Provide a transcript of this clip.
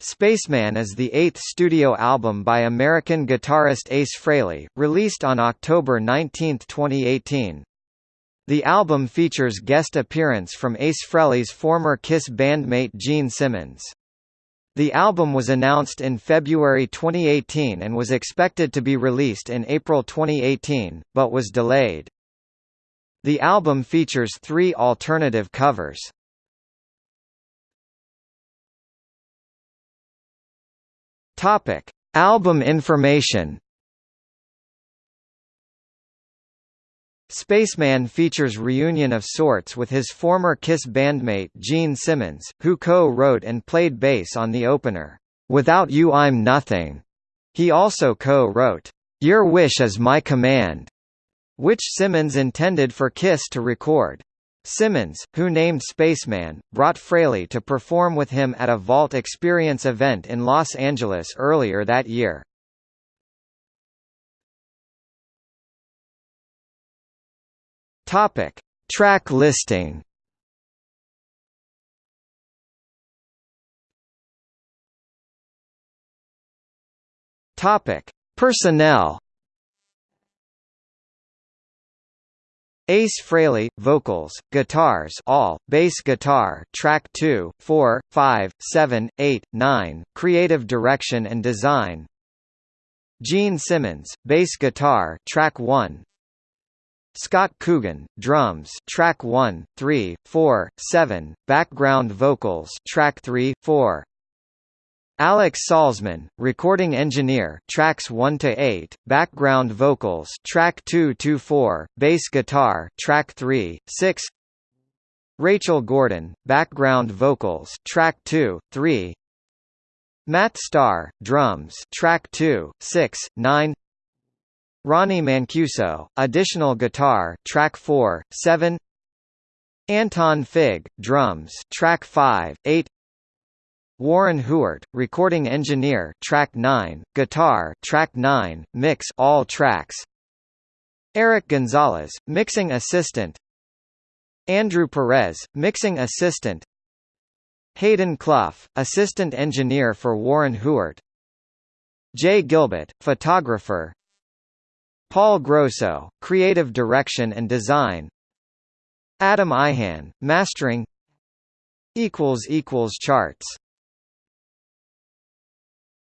Spaceman is the eighth studio album by American guitarist Ace Frehley, released on October 19, 2018. The album features guest appearance from Ace Frehley's former Kiss bandmate Gene Simmons. The album was announced in February 2018 and was expected to be released in April 2018, but was delayed. The album features three alternative covers. Topic: Album information. Spaceman features reunion of sorts with his former Kiss bandmate Gene Simmons, who co-wrote and played bass on the opener, "'Without You I'm Nothing'". He also co-wrote, "'Your Wish Is My Command'", which Simmons intended for Kiss to record. Simmons, who named Spaceman, brought Frehley to perform with him at a Vault Experience event in Los Angeles earlier that year. Topic: Track listing. Topic: Personnel. Ace Frehley, vocals, guitars all, bass guitar track 2, 4, 5, 7, 8, 9, creative direction and design. Gene Simmons, bass guitar track 1 Scott Coogan, drums track 1, 3, 4, 7, background vocals track 3, 4 Alex Salzman, recording engineer, tracks 1 to 8, background vocals, track 2 to 4, bass guitar, track 3, 6. Rachel Gordon, background vocals, track 2, 3. Matt Starr, drums, track 2, 6, 9. Ronnie Mancuso, additional guitar, track 4, 7. Anton Fig, drums, track 5, 8. Warren Huart, recording engineer, track 9, guitar, track 9, mix all tracks. Eric Gonzalez, mixing assistant. Andrew Perez, mixing assistant. Hayden Clough, assistant engineer for Warren Huart. Jay Gilbert, photographer. Paul Grosso, creative direction and design. Adam Ayan, mastering. equals equals charts